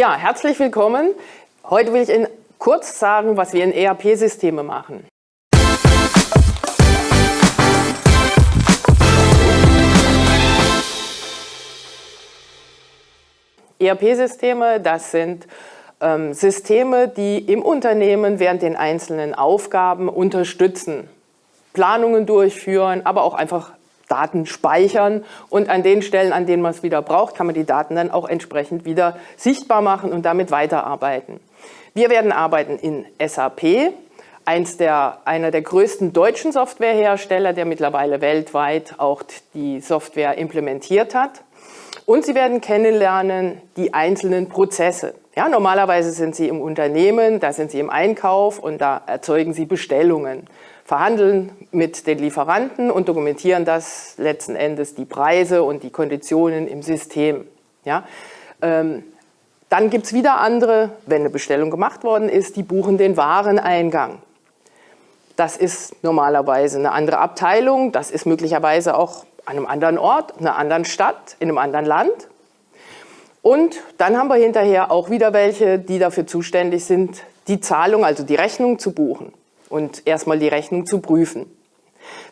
Ja, herzlich willkommen. Heute will ich Ihnen kurz sagen, was wir in ERP-Systeme machen. ERP-Systeme, das sind ähm, Systeme, die im Unternehmen während den einzelnen Aufgaben unterstützen, Planungen durchführen, aber auch einfach Daten speichern und an den Stellen, an denen man es wieder braucht, kann man die Daten dann auch entsprechend wieder sichtbar machen und damit weiterarbeiten. Wir werden arbeiten in SAP, eins der, einer der größten deutschen Softwarehersteller, der mittlerweile weltweit auch die Software implementiert hat. Und Sie werden kennenlernen die einzelnen Prozesse. Ja, normalerweise sind Sie im Unternehmen, da sind Sie im Einkauf und da erzeugen Sie Bestellungen, verhandeln mit den Lieferanten und dokumentieren das letzten Endes die Preise und die Konditionen im System. Ja, ähm, dann gibt es wieder andere, wenn eine Bestellung gemacht worden ist, die buchen den Wareneingang. Das ist normalerweise eine andere Abteilung, das ist möglicherweise auch an einem anderen Ort, in einer anderen Stadt, in einem anderen Land. Und dann haben wir hinterher auch wieder welche, die dafür zuständig sind, die Zahlung, also die Rechnung zu buchen und erstmal die Rechnung zu prüfen.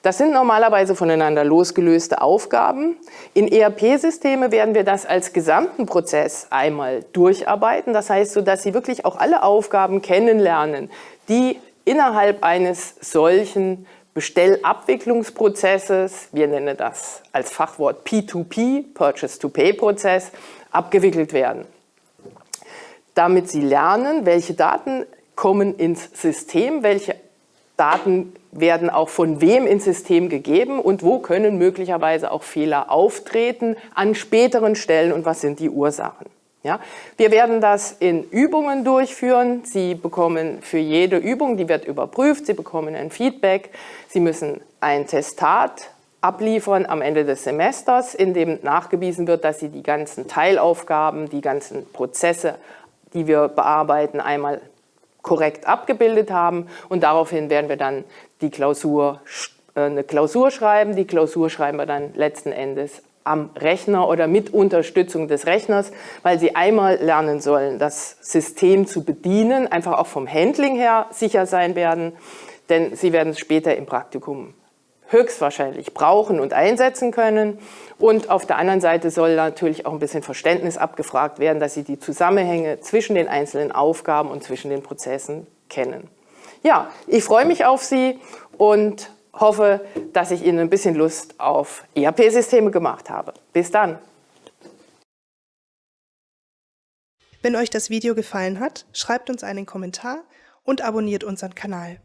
Das sind normalerweise voneinander losgelöste Aufgaben. In ERP-Systeme werden wir das als gesamten Prozess einmal durcharbeiten. Das heißt, so dass Sie wirklich auch alle Aufgaben kennenlernen, die innerhalb eines solchen Bestellabwicklungsprozesses, wir nennen das als Fachwort P2P, Purchase-to-Pay-Prozess, abgewickelt werden. Damit Sie lernen, welche Daten kommen ins System, welche Daten werden auch von wem ins System gegeben und wo können möglicherweise auch Fehler auftreten an späteren Stellen und was sind die Ursachen. Ja, wir werden das in Übungen durchführen. Sie bekommen für jede Übung, die wird überprüft, Sie bekommen ein Feedback. Sie müssen ein Testat abliefern am Ende des Semesters, in dem nachgewiesen wird, dass Sie die ganzen Teilaufgaben, die ganzen Prozesse, die wir bearbeiten, einmal korrekt abgebildet haben. Und daraufhin werden wir dann die Klausur, äh, eine Klausur schreiben. Die Klausur schreiben wir dann letzten Endes am Rechner oder mit Unterstützung des Rechners, weil sie einmal lernen sollen, das System zu bedienen, einfach auch vom Handling her sicher sein werden, denn sie werden es später im Praktikum höchstwahrscheinlich brauchen und einsetzen können. Und auf der anderen Seite soll natürlich auch ein bisschen Verständnis abgefragt werden, dass sie die Zusammenhänge zwischen den einzelnen Aufgaben und zwischen den Prozessen kennen. Ja, ich freue mich auf Sie und hoffe, dass ich Ihnen ein bisschen Lust auf ERP-Systeme gemacht habe. Bis dann! Wenn euch das Video gefallen hat, schreibt uns einen Kommentar und abonniert unseren Kanal.